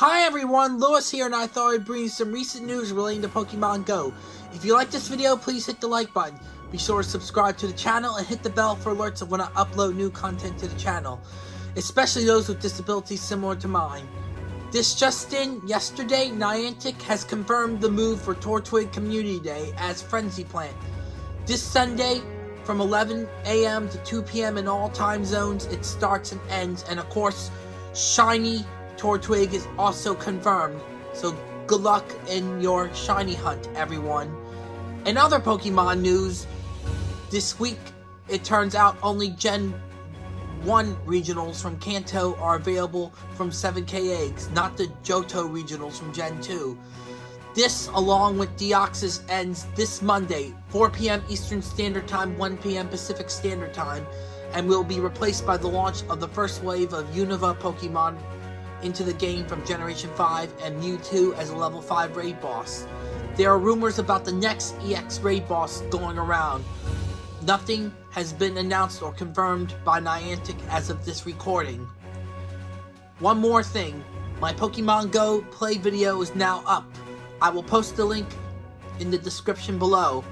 Hi everyone, Lewis here and I thought I'd bring you some recent news relating to Pokemon Go. If you like this video, please hit the like button. Be sure to subscribe to the channel and hit the bell for alerts of when I upload new content to the channel, especially those with disabilities similar to mine. This just in, yesterday, Niantic has confirmed the move for Turtwig Community Day as Frenzy Plant. This Sunday, from 11 a.m. to 2 p.m. in all time zones, it starts and ends, and of course, Shiny Turtwig is also confirmed, so good luck in your shiny hunt, everyone. In other Pokemon news, this week it turns out only Gen 1 regionals from Kanto are available from 7k eggs, not the Johto regionals from Gen 2. This, along with Deoxys, ends this Monday, 4 p.m. Eastern Standard Time, 1 p.m. Pacific Standard Time, and will be replaced by the launch of the first wave of Unova Pokemon into the game from Generation 5 and Mewtwo as a level 5 raid boss. There are rumors about the next EX raid boss going around. Nothing has been announced or confirmed by Niantic as of this recording. One more thing, my Pokemon Go play video is now up. I will post the link in the description below.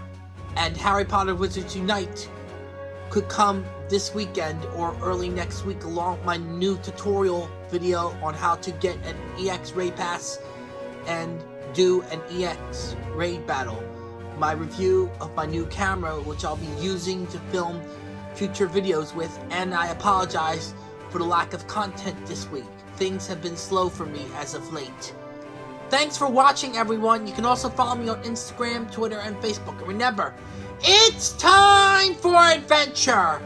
And Harry Potter Wizards Unite could come this weekend or early next week along my new tutorial video on how to get an EX raid pass and do an EX raid battle. My review of my new camera which I'll be using to film future videos with and I apologize for the lack of content this week. Things have been slow for me as of late. Thanks for watching everyone. You can also follow me on Instagram, Twitter, and Facebook. And remember, it's time for adventure!